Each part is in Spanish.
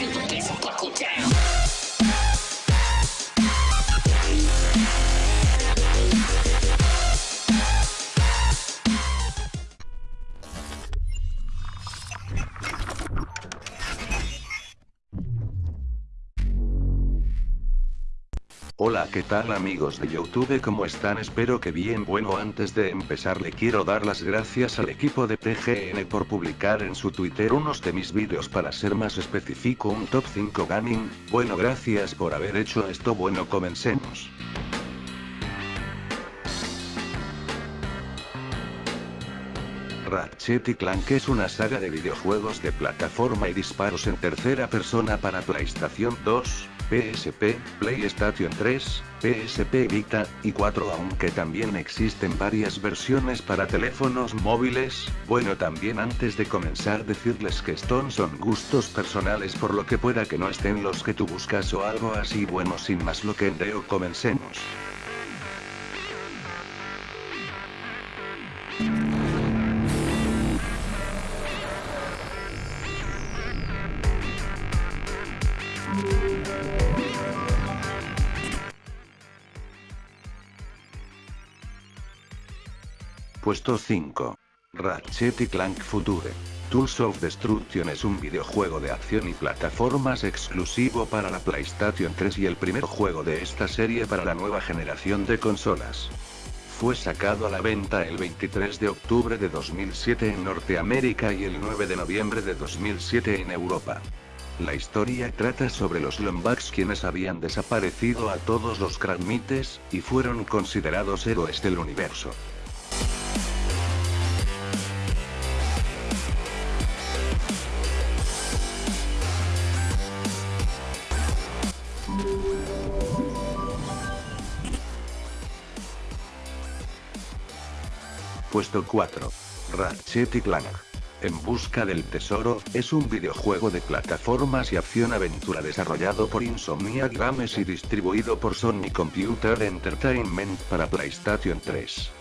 Thank you. Hola qué tal amigos de Youtube ¿cómo están? Espero que bien. Bueno antes de empezar le quiero dar las gracias al equipo de PGN por publicar en su Twitter unos de mis vídeos para ser más específico un top 5 gaming, bueno gracias por haber hecho esto. Bueno comencemos. Ratchet y Clank es una saga de videojuegos de plataforma y disparos en tercera persona para PlayStation 2, PSP, PlayStation 3, PSP Vita, y 4 aunque también existen varias versiones para teléfonos móviles, bueno también antes de comenzar decirles que estos son gustos personales por lo que pueda que no estén los que tú buscas o algo así bueno sin más lo que endeo comencemos. Puesto 5. Ratchet y Clank Future. Tools of Destruction es un videojuego de acción y plataformas exclusivo para la PlayStation 3 y el primer juego de esta serie para la nueva generación de consolas. Fue sacado a la venta el 23 de octubre de 2007 en Norteamérica y el 9 de noviembre de 2007 en Europa. La historia trata sobre los Lombax quienes habían desaparecido a todos los Kragmites, y fueron considerados héroes del universo. Puesto 4. Ratchet y Clank. En busca del tesoro, es un videojuego de plataformas y acción-aventura desarrollado por Insomniac Games y distribuido por Sony Computer Entertainment para PlayStation 3.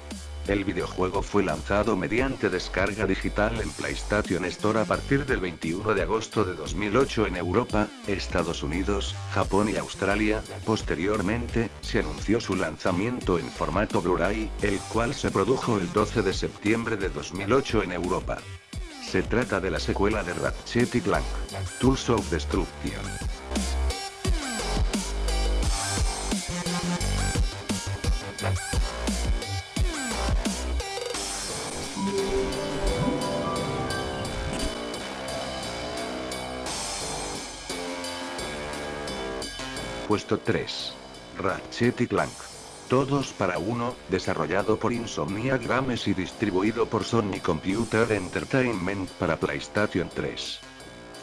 El videojuego fue lanzado mediante descarga digital en PlayStation Store a partir del 21 de agosto de 2008 en Europa, Estados Unidos, Japón y Australia. Posteriormente, se anunció su lanzamiento en formato Blu-ray, el cual se produjo el 12 de septiembre de 2008 en Europa. Se trata de la secuela de Ratchet y Clank, Tools of Destruction. Puesto 3. Ratchet y Clank. Todos para uno, desarrollado por Insomniac Games y distribuido por Sony Computer Entertainment para PlayStation 3.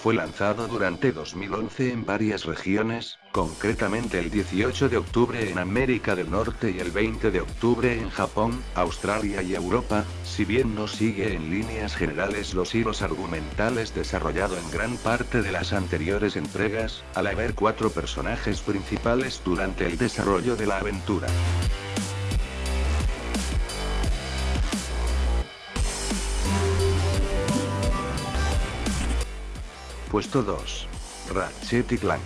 Fue lanzado durante 2011 en varias regiones, concretamente el 18 de octubre en América del Norte y el 20 de octubre en Japón, Australia y Europa, si bien no sigue en líneas generales los hilos argumentales desarrollado en gran parte de las anteriores entregas, al haber cuatro personajes principales durante el desarrollo de la aventura. Puesto 2. Ratchet y Clank.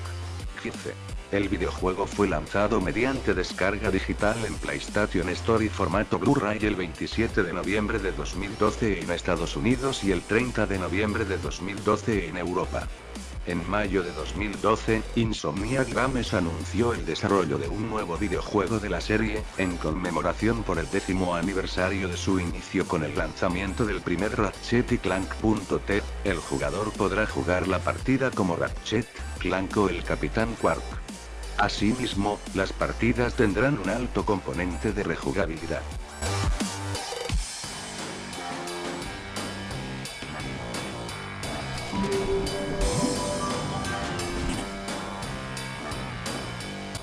15. El videojuego fue lanzado mediante descarga digital en PlayStation Store y formato Blu-ray el 27 de noviembre de 2012 en Estados Unidos y el 30 de noviembre de 2012 en Europa. En mayo de 2012, Insomniac Games anunció el desarrollo de un nuevo videojuego de la serie, en conmemoración por el décimo aniversario de su inicio con el lanzamiento del primer Ratchet y Clank.t, el jugador podrá jugar la partida como Ratchet, Clank o el Capitán Quark. Asimismo, las partidas tendrán un alto componente de rejugabilidad.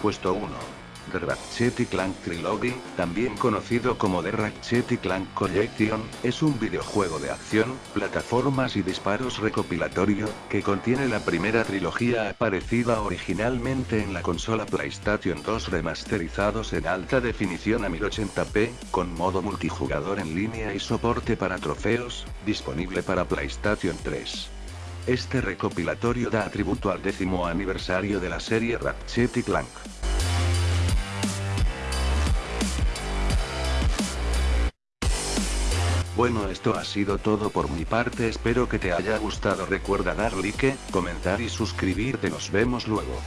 Puesto 1. The Ratchet Clank Trilogy, también conocido como The Ratchet Clank Collection, es un videojuego de acción, plataformas y disparos recopilatorio, que contiene la primera trilogía aparecida originalmente en la consola PlayStation 2 remasterizados en alta definición a 1080p, con modo multijugador en línea y soporte para trofeos, disponible para PlayStation 3. Este recopilatorio da tributo al décimo aniversario de la serie Ratchet y Clank. Bueno esto ha sido todo por mi parte espero que te haya gustado recuerda dar like, comentar y suscribirte nos vemos luego.